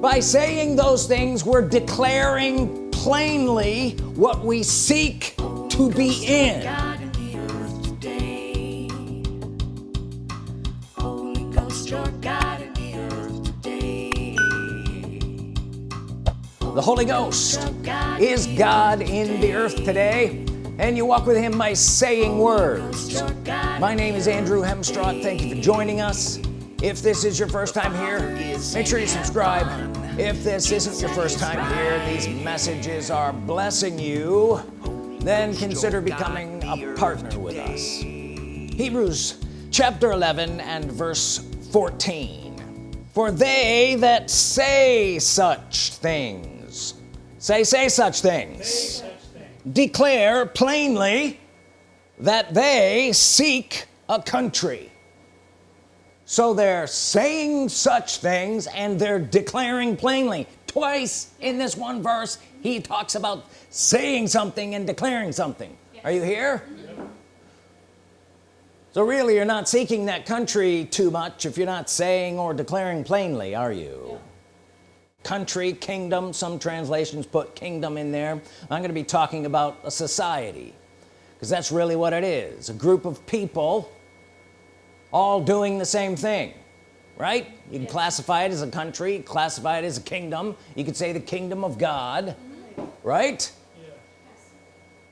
by saying those things we're declaring plainly what we seek to be in. The Holy Ghost is God in the earth today. and you walk with him by saying words. my name is Andrew Hemstrott thank you for joining us if this is your first time here make sure you subscribe. If this isn't your first time here these messages are blessing you then consider becoming a partner with us. Hebrews chapter 11 and verse 14 for they that say such things say say such things, declare plainly that they seek a country so they're saying such things and they're declaring plainly. Twice in this one verse he talks about saying something and declaring something. Yes. are you here? So really you're not seeking that country too much if you're not saying or declaring plainly are you? Yeah. Country kingdom some translations put kingdom in there. I'm going to be talking about a society because that's really what it is. A group of people all doing the same thing right? You can yes. classify it as a country classify it as a kingdom. You could say the kingdom of God right?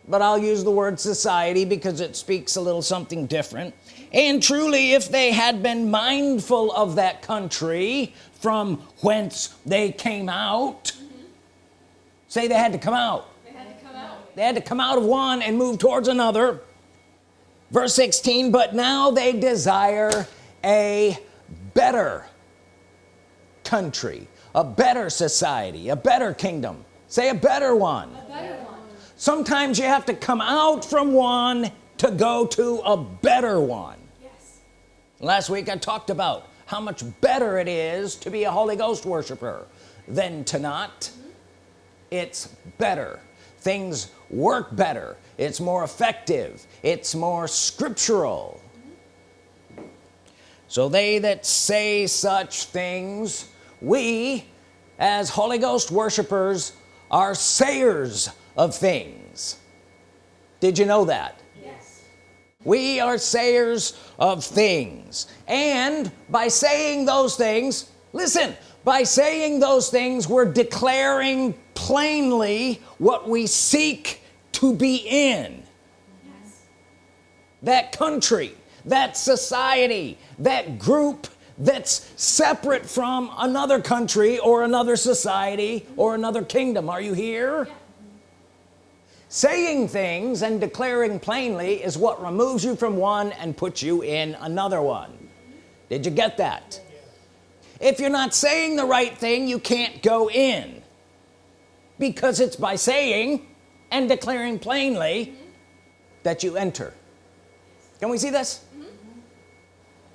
But I'll use the word society because it speaks a little something different. And truly if they had been mindful of that country from whence they came out mm -hmm. say they had to come out. They had to come out. They had to come out of one and move towards another verse 16 but now they desire a better country a better society a better kingdom say a better one, a better one. sometimes you have to come out from one to go to a better one yes. last week I talked about how much better it is to be a Holy Ghost worshiper than to not mm -hmm. it's better things work better it's more effective. It's more scriptural. So they that say such things we as Holy Ghost worshipers are sayers of things. Did you know that? Yes. We are sayers of things. And by saying those things listen by saying those things we're declaring plainly what we seek to be in. That country that society that group that's separate from another country or another society or another kingdom. Are you here? Yeah saying things and declaring plainly is what removes you from one and puts you in another one. Did you get that? If you're not saying the right thing you can't go in. Because it's by saying and declaring plainly that you enter. Can we see this?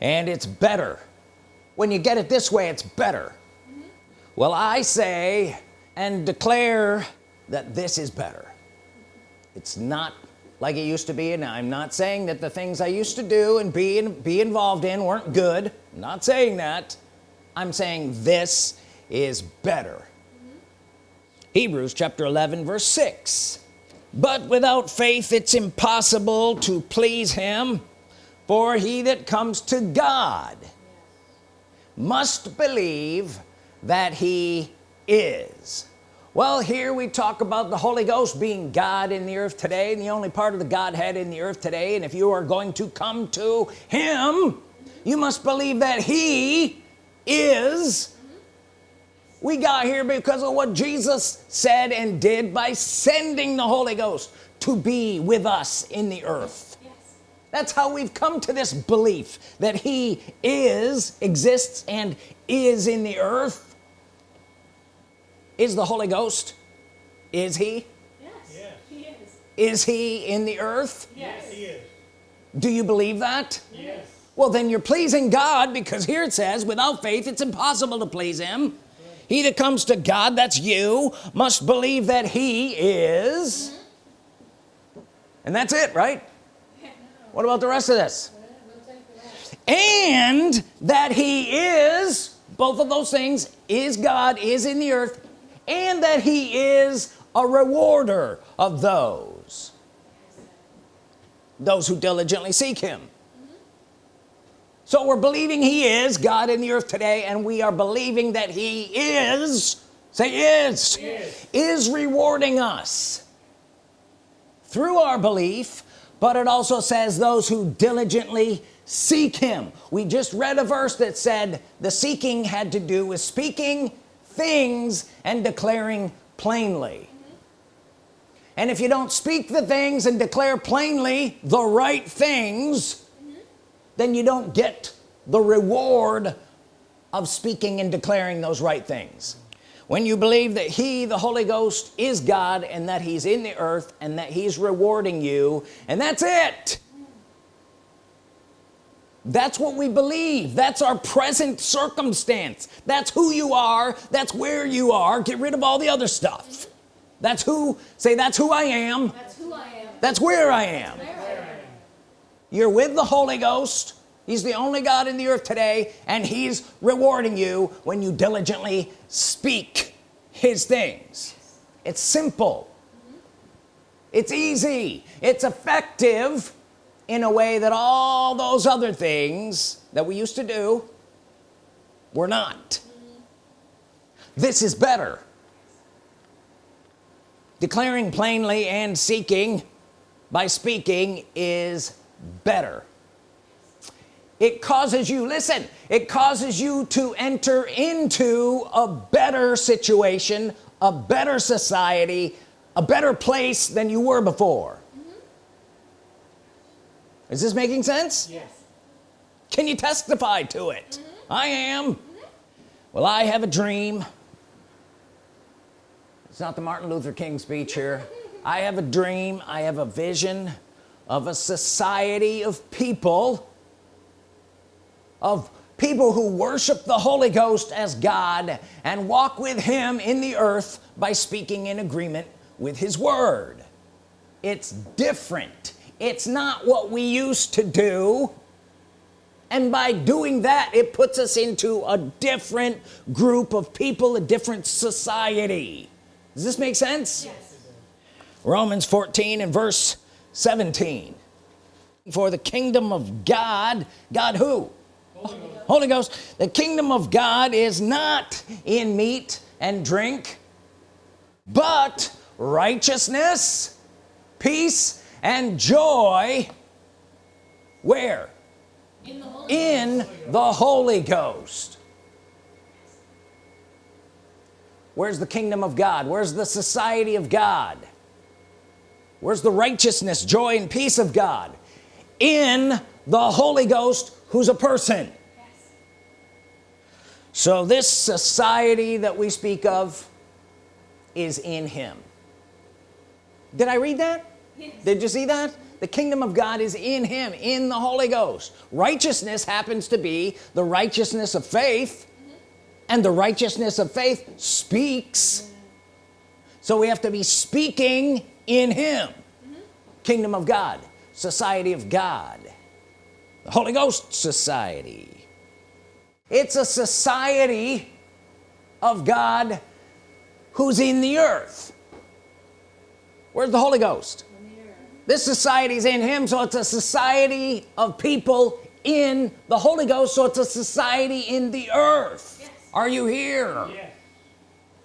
And it's better. When you get it this way it's better. Well I say and declare that this is better. It's not like it used to be and I'm not saying that the things I used to do and be and be involved in weren't good. I'm not saying that. I'm saying this is better. mm -hmm. Hebrews chapter 11 verse 6 but without faith it's impossible to please him for he that comes to God must believe that he is. Well here we talk about the Holy Ghost being God in the earth today and the only part of the Godhead in the earth today and if you are going to come to him you must believe that he is we got here because of what Jesus said and did by sending the Holy Ghost to be with us in the earth. Yes. that's how we've come to this belief that he is exists and is in the earth. Is the Holy Ghost? Is he? Yes, yes. he is is he in the earth? Yes. He is. Do you believe that? Yes. Well then you're pleasing God because here it says without faith it's impossible to please him he that comes to God that's you must believe that he is. And that's it right? What about the rest of this? And that he is both of those things is God is in the earth and that he is a rewarder of those. Those who diligently seek him so we're believing he is God in the earth today and we are believing that he is say is is, is rewarding us through our belief but it also says those who diligently seek him. We just read a verse that said the seeking had to do with speaking things and declaring plainly. And if you don't speak the things and declare plainly the right things then you don't get the reward of speaking and declaring those right things. When you believe that he the Holy Ghost is God and that he's in the earth and that he's rewarding you and that's it. That's what we believe. That's our present circumstance. That's who you are. That's where you are. Get rid of all the other stuff. That's who say that's who I am. That's who I am. that's where I am. There I am. You're with the Holy Ghost. He's the only God in the earth today and he's rewarding you when you diligently speak his things. It's simple. It's easy. It's effective in a way that all those other things that we used to do were not. This is better. Declaring plainly and seeking by speaking is better. It causes you listen it causes you to enter into a better situation a better society a better place than you were before. Mm-hmm. Is this making sense? Yes, can you testify to it? Mm-hmm. I am. Mm-hmm. Well I have a dream. It's not the Martin Luther King speech here. I have a dream. I have a vision of a society of people of people who worship the Holy Ghost as God and walk with him in the earth by speaking in agreement with his word. It's different. It's not what we used to do. And by doing that it puts us into a different group of people a different society. Does this make sense? Yes. Romans 14 and verse 17 for the kingdom of God God who? Holy Ghost, Holy Ghost. The kingdom of God is not in meat and drink but righteousness peace and joy. Where? In the Holy in the Holy Ghost. Where's the kingdom of God? Where's the society of God where's the righteousness joy and peace of God? In the Holy Ghost who's a person. Yes. so this society that we speak of is in him. Did I read that? Yes. did you see that? The kingdom of God is in him in the Holy Ghost. Righteousness happens to be the righteousness of faith mm-hmm. and the righteousness of faith speaks. So we have to be speaking in him. Kingdom of God society of God the Holy Ghost society. It's a society of God who's in the earth. Where's the Holy Ghost? This society is in him so it's a society of people in the Holy Ghost so it's a society in the earth. Yes. are you here? Yes,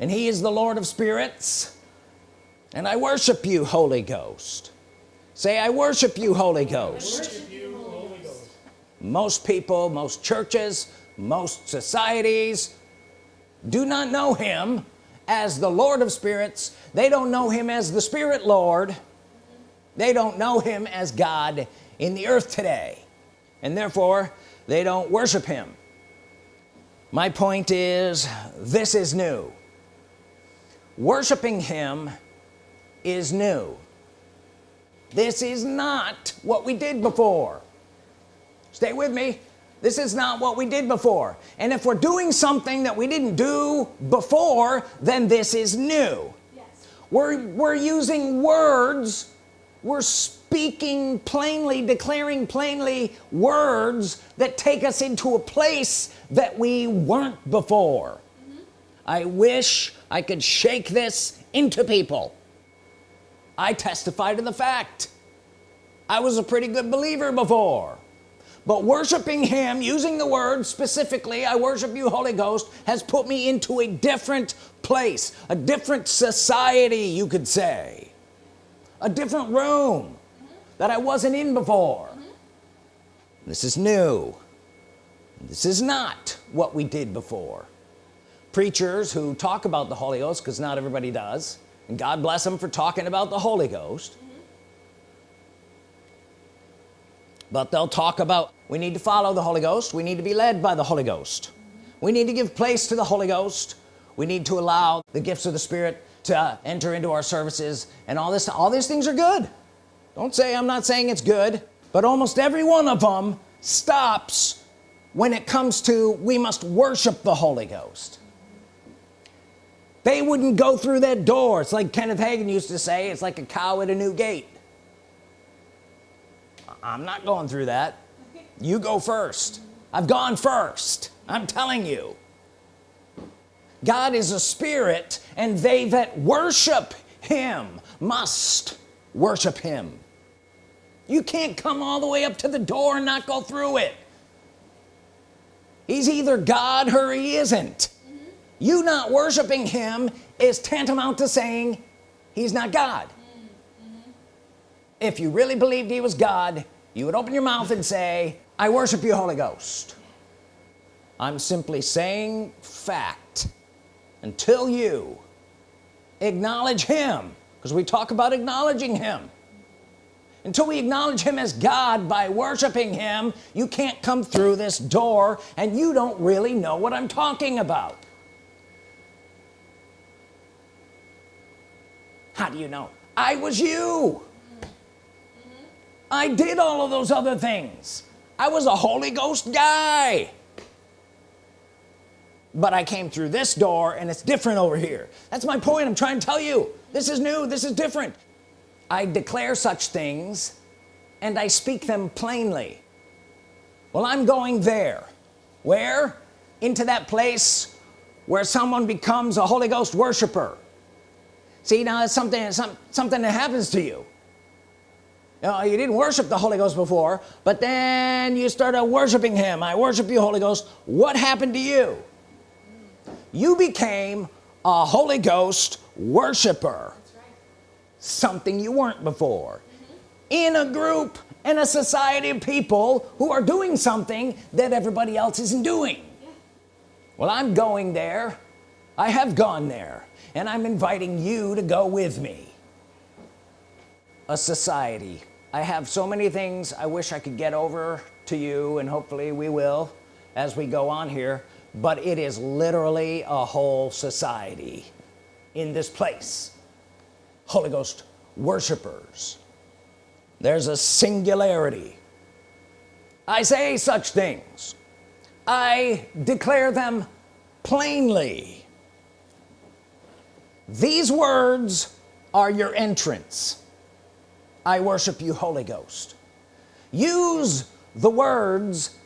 and he is the Lord of spirits and I worship you Holy Ghost. Say I worship you Holy Ghost. Worship you, Holy Ghost, most people most churches most societies do not know him as the Lord of spirits. They don't know him as the Spirit Lord. They don't know him as God in the earth today. And therefore they don't worship him. My point is this is new. Worshiping him is new. This is not what we did before. Stay with me. This is not what we did before. And if we're doing something that we didn't do before then this is new. Yes. we're we're using words. We're speaking plainly declaring plainly words that take us into a place that we weren't before. Mm-hmm. I wish I could shake this into people I testify to the fact. I was a pretty good believer before. But worshiping him using the word specifically I worship you Holy Ghost has put me into a different place a different society you could say. A different room that I wasn't in before. This is new. This is not what we did before. Preachers who talk about the Holy Ghost because not everybody does and God bless them for talking about the Holy Ghost. But they'll talk about we need to follow the Holy Ghost. We need to be led by the Holy Ghost. We need to give place to the Holy Ghost. We need to allow the gifts of the Spirit to uh, enter into our services. And all this all these things are good. Don't say I'm not saying it's good but almost every one of them stops when it comes to we must worship the Holy Ghost they wouldn't go through that door. It's like Kenneth Hagin used to say it's like a cow at a new gate. I'm not going through that. You go first. I've gone first. I'm telling you. God is a spirit and they that worship him must worship him. You can't come all the way up to the door and not go through it. He's either God or he isn't. You not worshiping him is tantamount to saying he's not God. Mm -hmm. if you really believed he was God you would open your mouth and say I worship you Holy Ghost. I'm simply saying fact until you acknowledge him because we talk about acknowledging him. Until we acknowledge him as God by worshiping him you can't come through this door and you don't really know what I'm talking about how do you know? I was you. I did all of those other things. I was a Holy Ghost guy. But I came through this door and it's different over here. That's my point I'm trying to tell you. This is new. This is different. I declare such things and I speak them plainly. Well I'm going there. Where? Into that place where someone becomes a Holy Ghost worshiper see now it's something some, something that happens to you you, know, you didn't worship the Holy Ghost before but then you started worshiping him I worship you Holy Ghost what happened to you you became a Holy Ghost worshiper right. something you weren't before mm -hmm. in a group in a society of people who are doing something that everybody else isn't doing yeah. well I'm going there I have gone there and I'm inviting you to go with me. A society. I have so many things I wish I could get over to you and hopefully we will as we go on here but it is literally a whole society in this place. Holy Ghost worshipers there's a singularity. I say such things. I declare them plainly these words are your entrance. I worship you Holy Ghost. Use the words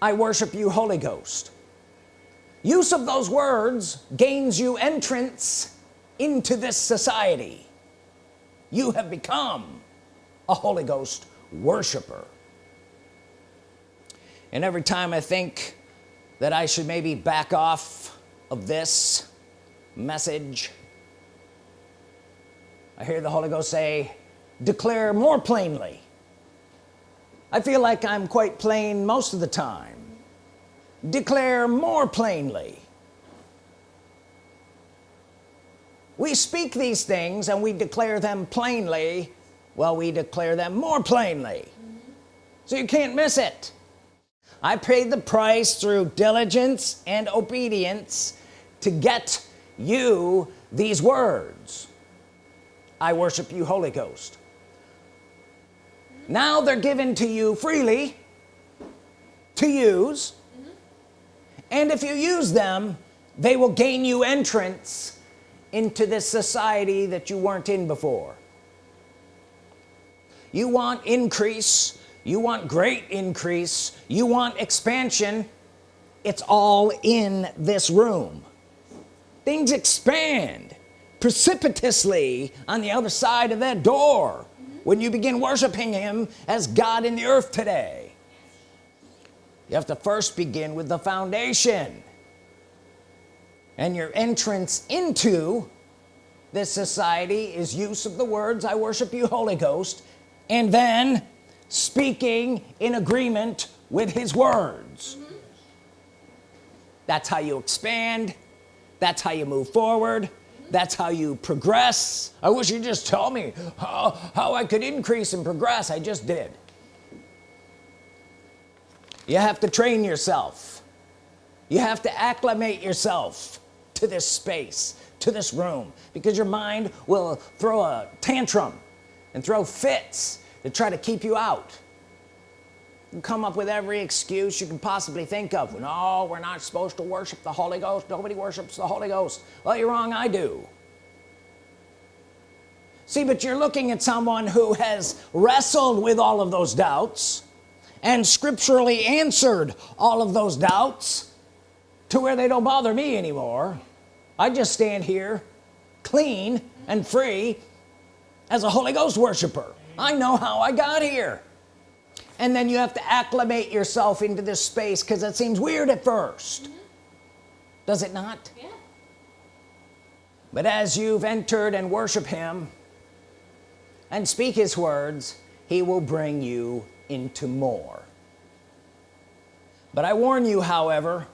I worship you Holy Ghost. Use of those words gains you entrance into this society. You have become a Holy Ghost worshiper. And every time I think that I should maybe back off of this message I hear the Holy Ghost say declare more plainly. I feel like I'm quite plain most of the time. Declare more plainly. We speak these things and we declare them plainly well we declare them more plainly. So you can't miss it. I paid the price through diligence and obedience to get you these words I worship you Holy Ghost. Now they're given to you freely to use. And if you use them they will gain you entrance into this society that you weren't in before. You want increase. You want great increase. You want expansion. It's all in this room. Things expand precipitously on the other side of that door when you begin worshiping him as God in the earth today. You have to first begin with the foundation and your entrance into this society is use of the words I worship you Holy Ghost and then speaking in agreement with his words. Mm -hmm. that's how you expand. That's how you move forward that's how you progress. I wish you'd just tell me how, how I could increase and progress. I just did. You have to train yourself. You have to acclimate yourself to this space to this room because your mind will throw a tantrum and throw fits to try to keep you out come up with every excuse you can possibly think of. No we're not supposed to worship the Holy Ghost. Nobody worships the Holy Ghost. Well you're wrong I do. See but you're looking at someone who has wrestled with all of those doubts and scripturally answered all of those doubts to where they don't bother me anymore. I just stand here clean and free as a Holy Ghost worshiper. I know how I got here and then you have to acclimate yourself into this space because it seems weird at 1st mm -hmm. does it not yeah. but as you've entered and worship him and speak his words he will bring you into more but I warn you however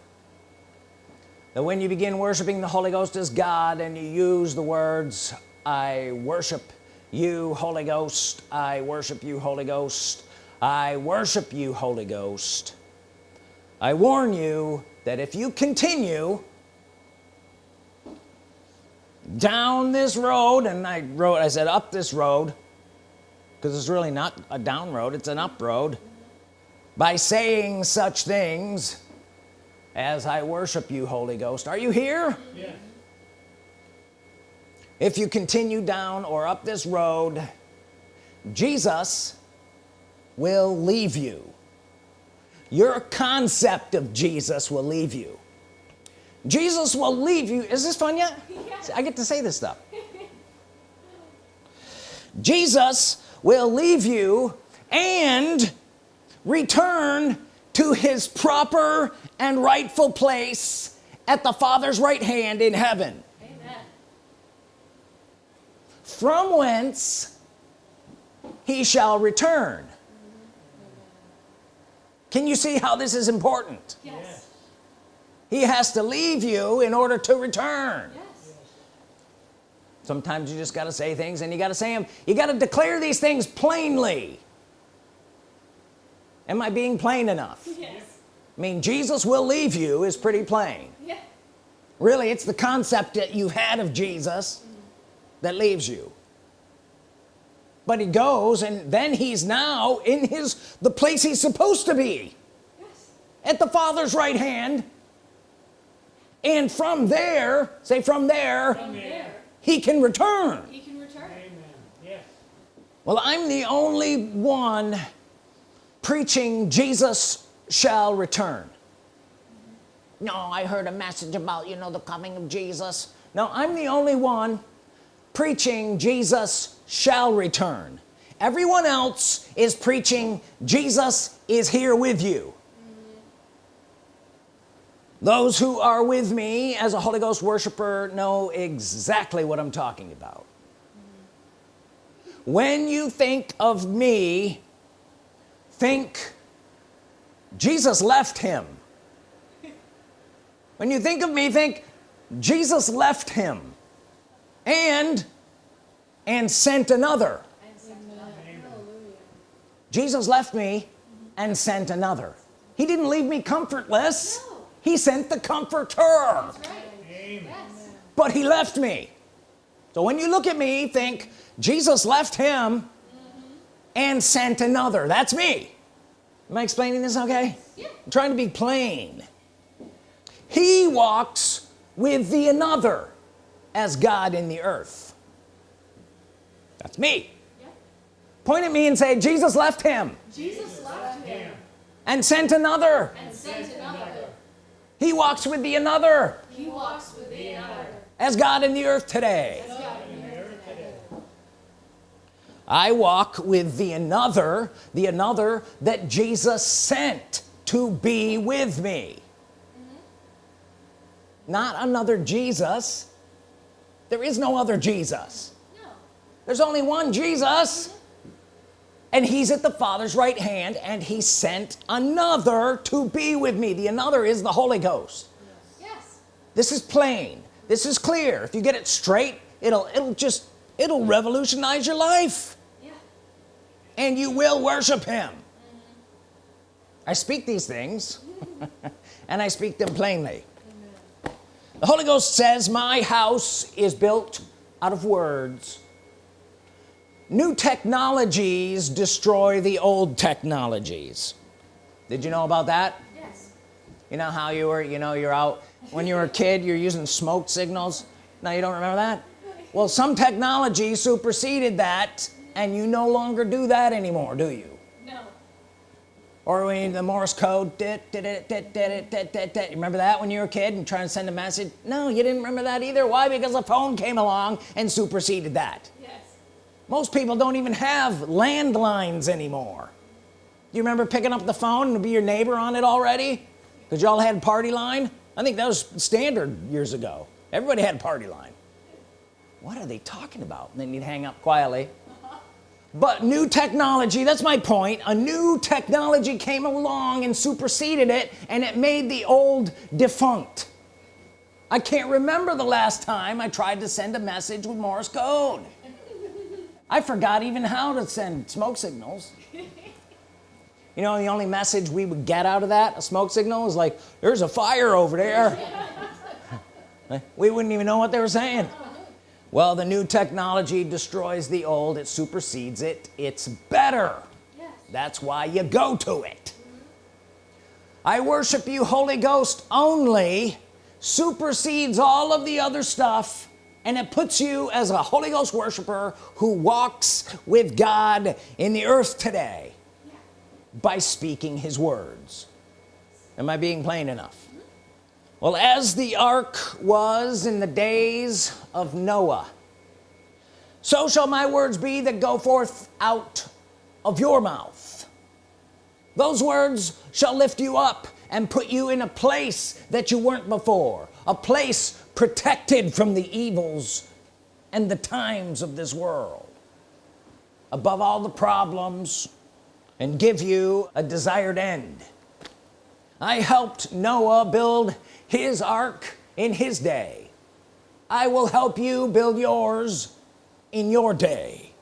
that when you begin worshiping the Holy Ghost as God and you use the words I worship you Holy Ghost I worship you Holy Ghost I worship you Holy Ghost. I warn you that if you continue down this road and I wrote I said up this road because it's really not a down road it's an up road by saying such things as I worship you Holy Ghost. Are you here? Yes. If you continue down or up this road Jesus will leave you. Your concept of Jesus will leave you. Jesus will leave you. Is this fun yet? Yeah. I get to say this stuff. Jesus will leave you and return to his proper and rightful place at the Father's right hand in heaven. Amen. from whence he shall return can you see how this is important? Yes. he has to leave you in order to return. Yes. sometimes you just got to say things and you got to say them you got to declare these things plainly. Am I being plain enough? Yes. I mean Jesus will leave you is pretty plain. Yeah. really it's the concept that you've had of Jesus mm-hmm. that leaves you but he goes and then he's now in his the place he's supposed to be. Yes. at the father's right hand. And from there say from there, from there. he can return. He can return. Amen. Yes. well I'm the only one preaching Jesus shall return. No I heard a message about you know the coming of Jesus. No I'm the only one preaching Jesus shall return. Everyone else is preaching Jesus is here with you. Those who are with me as a Holy Ghost worshiper know exactly what I'm talking about. When you think of me think Jesus left him. When you think of me think Jesus left him and and sent another. Jesus left me and sent another. He didn't leave me comfortless. He sent the comforter. Right. But he left me. So when you look at me think Jesus left him and sent another. That's me. Am I explaining this okay? Yeah. I'm trying to be plain. He walks with the another as God in the earth. That's me. Yeah. point at me and say Jesus left him. Jesus left him. And sent another. And sent another. He walks with the another. He walks with the another. As God in the earth today. I walk with the another the another that Jesus sent to be with me. Mm-hmm. Not another Jesus there is no other Jesus. No. there's only one Jesus. And he's at the father's right hand and he sent another to be with me. The another is the Holy Ghost. Yes. this is plain. This is clear. If you get it straight it'll it'll just it'll revolutionize your life. Yeah. and you will worship him. I speak these things and I speak them plainly the Holy Ghost says my house is built out of words. New technologies destroy the old technologies. Did you know about that? Yes. you know how you were you know you're out. When you were a kid you're using smoke signals. Now you don't remember that? Well some technology superseded that and you no longer do that anymore do you Or when the Morse code dit, dit, dit, dit, dit, dit, dit, dit. You remember that when you were a kid and trying to send a message? No you didn't remember that either. Why? Because the phone came along and superseded that. Yes. most people don't even have landlines anymore. Do you remember picking up the phone and be your neighbor on it already? Because y'all had party line? I think that was standard years ago. Everybody had party line. What are they talking about? And then you'd hang up quietly but new technology that's my point. A new technology came along and superseded it and it made the old defunct. I can't remember the last time I tried to send a message with Morse code. I forgot even how to send smoke signals. You know the only message we would get out of that a smoke signal is like there's a fire over there. We wouldn't even know what they were saying well the new technology destroys the old. It supersedes it. It's better. Yes. that's why you go to it. I worship you Holy Ghost only supersedes all of the other stuff and it puts you as a Holy Ghost worshiper who walks with God in the earth today by speaking his words. Am I being plain enough well as the ark was in the days of Noah so shall my words be that go forth out of your mouth. Those words shall lift you up and put you in a place that you weren't before a place protected from the evils and the times of this world. Above all the problems and give you a desired end I helped Noah build his ark in his day. I will help you build yours in your day.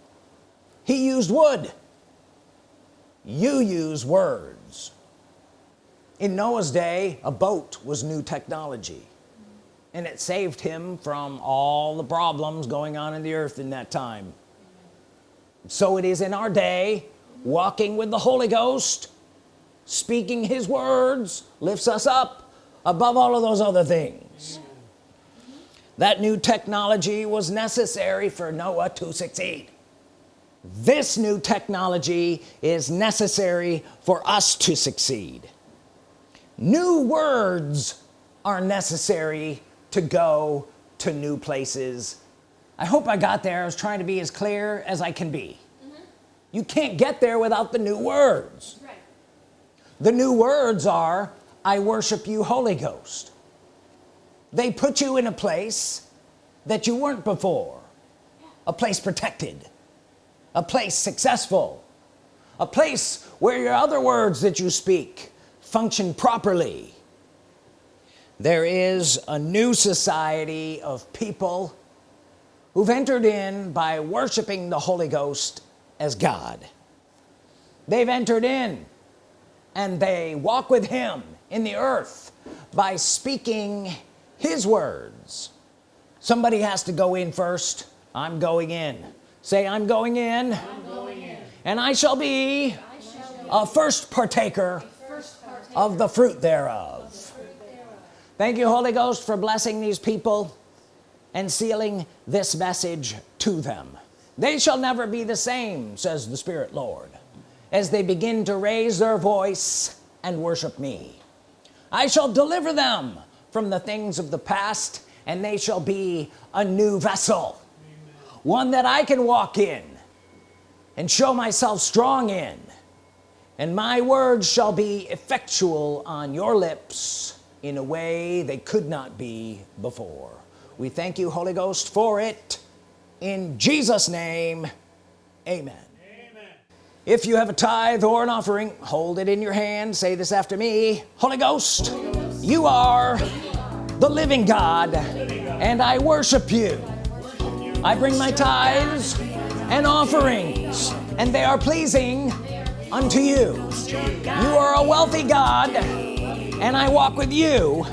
He used wood. You use words. In Noah's day a boat was new technology and it saved him from all the problems going on in the earth in that time. So it is in our day walking with the Holy Ghost speaking his words lifts us up above all of those other things. That new technology was necessary for Noah to succeed. This new technology is necessary for us to succeed. New words are necessary to go to new places. I hope I got there. I was trying to be as clear as I can be. You can't get there without the new words. The new words are I worship you Holy Ghost. They put you in a place that you weren't before. A place protected. A place successful. A place where your other words that you speak function properly. There is a new society of people who've entered in by worshiping the Holy Ghost as God. They've entered in and they walk with him in the earth by speaking his words. Somebody has to go in first. I'm going in. Say I'm going in, I'm going in. and I shall be a first partaker of the fruit thereof. Thank you Holy Ghost for blessing these people and sealing this message to them. They shall never be the same says the Spirit Lord as they begin to raise their voice and worship me. I shall deliver them from the things of the past and they shall be a new vessel one that I can walk in and show myself strong in and my words shall be effectual on your lips in a way they could not be before. We thank you Holy Ghost for it. In Jesus name amen if you have a tithe or an offering hold it in your hand. Say this after me. Holy Ghost you are the living God and I worship you. I bring my tithes and offerings and they are pleasing unto you. You are a wealthy God and I walk with you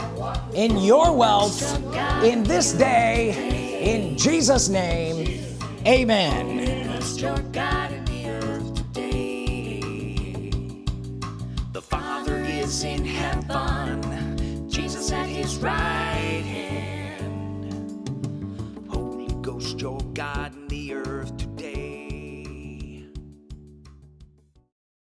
in your wealth in this day. In Jesus name amen is in heaven, Jesus at his right hand. Holy Ghost, your God